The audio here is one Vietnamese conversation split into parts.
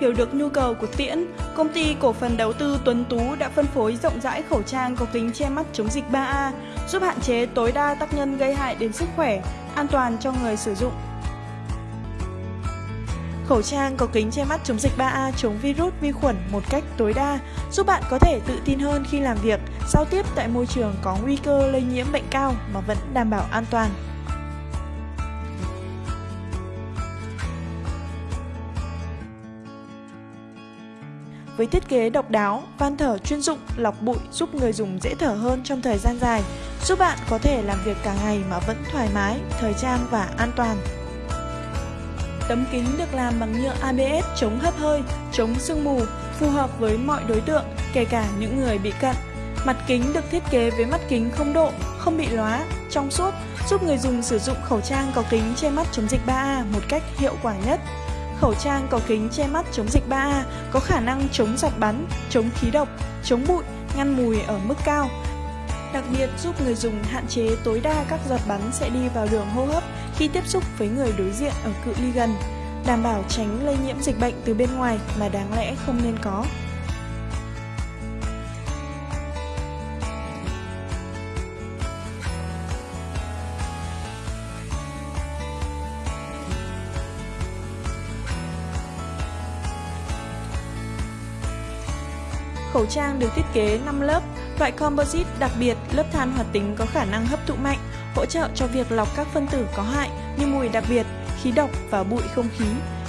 Hiểu được nhu cầu của Tiễn, công ty cổ phần đầu tư Tuấn Tú đã phân phối rộng rãi khẩu trang có kính che mắt chống dịch 3A, giúp hạn chế tối đa tác nhân gây hại đến sức khỏe, an toàn cho người sử dụng. Khẩu trang có kính che mắt chống dịch 3A chống virus, vi khuẩn một cách tối đa, giúp bạn có thể tự tin hơn khi làm việc, giao tiếp tại môi trường có nguy cơ lây nhiễm bệnh cao mà vẫn đảm bảo an toàn. Với thiết kế độc đáo, van thở chuyên dụng, lọc bụi giúp người dùng dễ thở hơn trong thời gian dài, giúp bạn có thể làm việc cả ngày mà vẫn thoải mái, thời trang và an toàn. Tấm kính được làm bằng nhựa ABS chống hấp hơi, chống sương mù, phù hợp với mọi đối tượng, kể cả những người bị cận. Mặt kính được thiết kế với mắt kính không độ, không bị lóa, trong suốt, giúp người dùng sử dụng khẩu trang có kính che mắt chống dịch 3A một cách hiệu quả nhất. Khẩu trang có kính che mắt chống dịch 3A có khả năng chống giọt bắn, chống khí độc, chống bụi, ngăn mùi ở mức cao. Đặc biệt giúp người dùng hạn chế tối đa các giọt bắn sẽ đi vào đường hô hấp khi tiếp xúc với người đối diện ở cự ly gần, đảm bảo tránh lây nhiễm dịch bệnh từ bên ngoài mà đáng lẽ không nên có. Khẩu trang được thiết kế 5 lớp, loại composite đặc biệt, lớp than hoạt tính có khả năng hấp thụ mạnh, hỗ trợ cho việc lọc các phân tử có hại như mùi đặc biệt, khí độc và bụi không khí.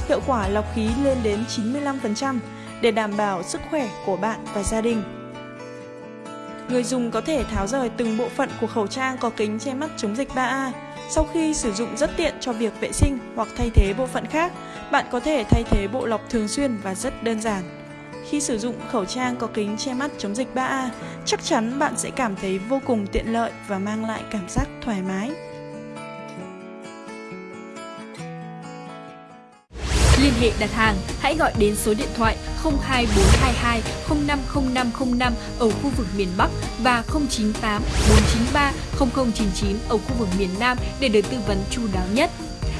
Hiệu quả lọc khí lên đến 95% để đảm bảo sức khỏe của bạn và gia đình. Người dùng có thể tháo rời từng bộ phận của khẩu trang có kính che mắt chống dịch 3A. Sau khi sử dụng rất tiện cho việc vệ sinh hoặc thay thế bộ phận khác, bạn có thể thay thế bộ lọc thường xuyên và rất đơn giản. Khi sử dụng khẩu trang có kính che mắt chống dịch 3A, chắc chắn bạn sẽ cảm thấy vô cùng tiện lợi và mang lại cảm giác thoải mái. Liên hệ đặt hàng, hãy gọi đến số điện thoại 02422 050505 ở khu vực miền Bắc và 098 493 0099 ở khu vực miền Nam để được tư vấn chu đáo nhất.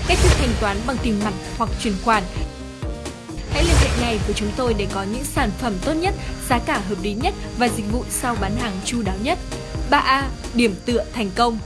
Cách thức thanh toán bằng tiền mặt hoặc chuyển khoản ngày của ngay với chúng tôi để có những sản phẩm tốt nhất, giá cả hợp lý nhất và dịch vụ sau bán hàng chu đáo nhất. 3A. Điểm tựa thành công